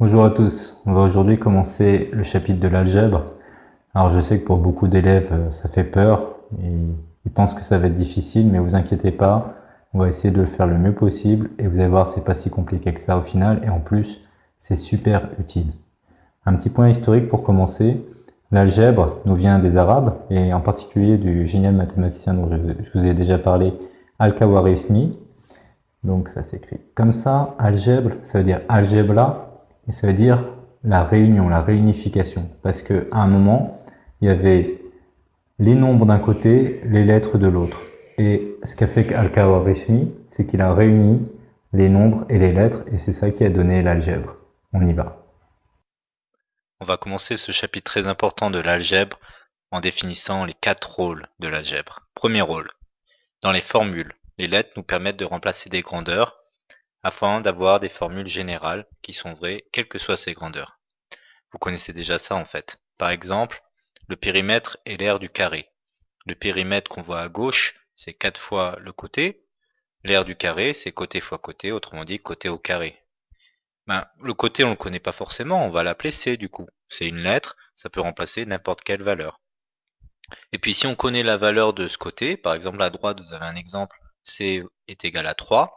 Bonjour à tous, on va aujourd'hui commencer le chapitre de l'algèbre. Alors je sais que pour beaucoup d'élèves euh, ça fait peur, et ils pensent que ça va être difficile, mais vous inquiétez pas, on va essayer de le faire le mieux possible et vous allez voir c'est pas si compliqué que ça au final. Et en plus c'est super utile. Un petit point historique pour commencer, l'algèbre nous vient des arabes et en particulier du génial mathématicien dont je, vous ai déjà parlé, Al-Khawarizmi. Donc ça s'écrit comme ça, algèbre, ça veut dire algebra et ça veut dire la réunion, la réunification. Parce qu'à un moment, il y avait les nombres d'un côté, les lettres de l'autre. Et ce qu'a fait Al-Kawarishmi, c'est qu'il a réuni les nombres et les lettres, et c'est ça qui a donné l'algèbre. On y va. On va commencer ce chapitre très important de l'algèbre en définissant les quatre rôles de l'algèbre. Premier rôle. Dans les formules, les lettres nous permettent de remplacer des grandeurs afin d'avoir des formules générales qui sont vraies quelles que soient ces grandeurs. Vous connaissez déjà ça en fait. Par exemple, le périmètre est l'aire du carré. Le périmètre qu'on voit à gauche, c'est 4 fois le côté. L'aire du carré, c'est côté fois côté, autrement dit côté au carré. Ben, le côté, on ne le connaît pas forcément, on va l'appeler C du coup. C'est une lettre, ça peut remplacer n'importe quelle valeur. Et puis si on connaît la valeur de ce côté, par exemple à droite, vous avez un exemple, C est égal à 3,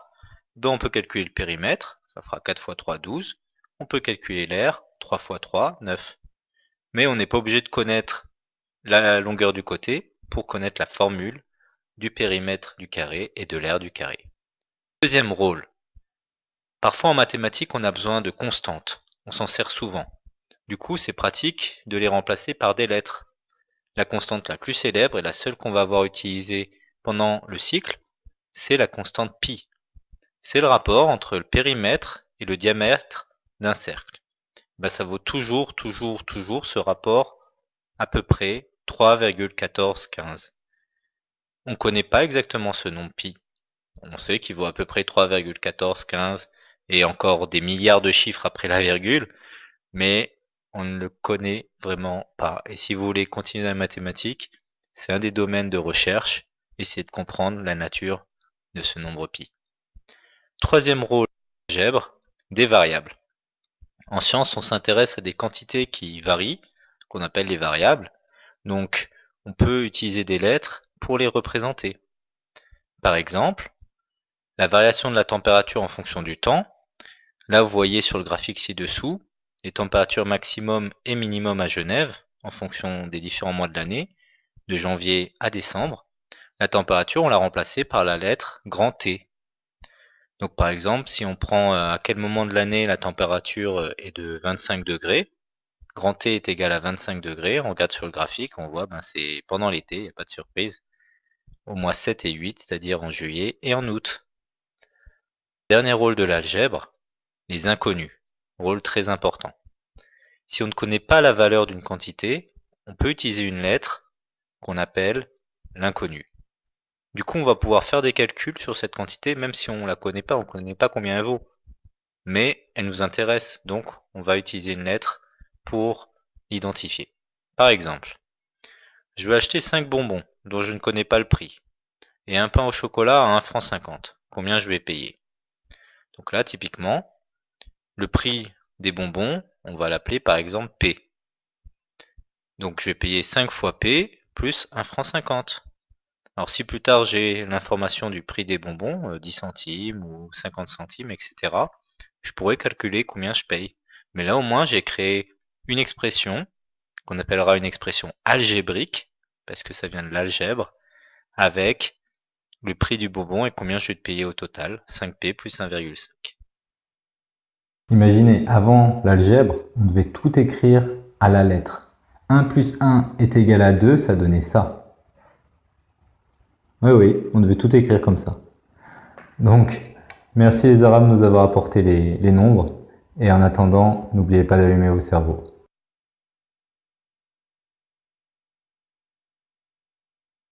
ben, on peut calculer le périmètre, ça fera 4 fois 3, 12. On peut calculer l'air, 3 fois 3, 9. Mais on n'est pas obligé de connaître la longueur du côté pour connaître la formule du périmètre du carré et de l'aire du carré. Deuxième rôle. Parfois en mathématiques, on a besoin de constantes. On s'en sert souvent. Du coup, c'est pratique de les remplacer par des lettres. La constante la plus célèbre et la seule qu'on va avoir utilisée pendant le cycle, c'est la constante pi. C'est le rapport entre le périmètre et le diamètre d'un cercle. Ben, ça vaut toujours, toujours, toujours ce rapport à peu près 3,1415. On ne connaît pas exactement ce nombre pi. On sait qu'il vaut à peu près 3,1415 et encore des milliards de chiffres après la virgule, mais on ne le connaît vraiment pas. Et si vous voulez continuer la mathématique, c'est un des domaines de recherche, essayez de comprendre la nature de ce nombre pi. Troisième rôle algèbre, des variables. En science, on s'intéresse à des quantités qui varient, qu'on appelle les variables. Donc, on peut utiliser des lettres pour les représenter. Par exemple, la variation de la température en fonction du temps. Là, vous voyez sur le graphique ci-dessous, les températures maximum et minimum à Genève, en fonction des différents mois de l'année, de janvier à décembre. La température, on l'a remplacée par la lettre grand T, donc par exemple, si on prend euh, à quel moment de l'année la température euh, est de 25 degrés, grand T est égal à 25 degrés, on regarde sur le graphique, on voit ben c'est pendant l'été, il n'y a pas de surprise, au mois 7 et 8, c'est-à-dire en juillet et en août. Dernier rôle de l'algèbre, les inconnus, rôle très important. Si on ne connaît pas la valeur d'une quantité, on peut utiliser une lettre qu'on appelle l'inconnu. Du coup, on va pouvoir faire des calculs sur cette quantité, même si on ne la connaît pas, on ne connaît pas combien elle vaut. Mais elle nous intéresse, donc on va utiliser une lettre pour l'identifier. Par exemple, je vais acheter 5 bonbons dont je ne connais pas le prix, et un pain au chocolat à 1 franc 50. Combien je vais payer? Donc là, typiquement, le prix des bonbons, on va l'appeler par exemple P. Donc je vais payer 5 fois P plus 1 franc 50. Alors si plus tard j'ai l'information du prix des bonbons, 10 euh, centimes ou 50 centimes, etc., je pourrais calculer combien je paye. Mais là au moins j'ai créé une expression qu'on appellera une expression algébrique, parce que ça vient de l'algèbre, avec le prix du bonbon et combien je vais te payer au total, 5p plus 1,5. Imaginez, avant l'algèbre, on devait tout écrire à la lettre. 1 plus 1 est égal à 2, ça donnait ça. Oui, oui, on devait tout écrire comme ça. Donc, merci les Arabes de nous avoir apporté les, les nombres. Et en attendant, n'oubliez pas d'allumer vos cerveaux.